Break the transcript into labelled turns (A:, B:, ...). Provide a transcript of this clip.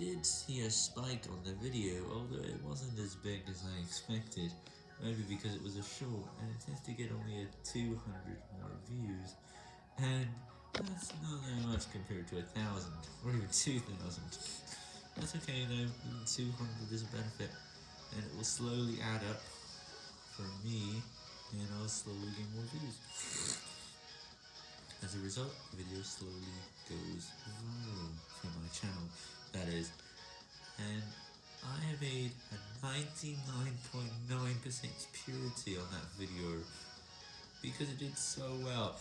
A: did see a spike on the video, although it wasn't as big as I expected, maybe because it was a short, and it tends to get only a 200 more views, and that's not that much compared to a thousand, or even 2,000. That's okay though, even 200 is a benefit, and it will slowly add up for me, and I'll slowly get more views. As a result, the video slowly goes made a 99.9% purity on that video, because it did so well.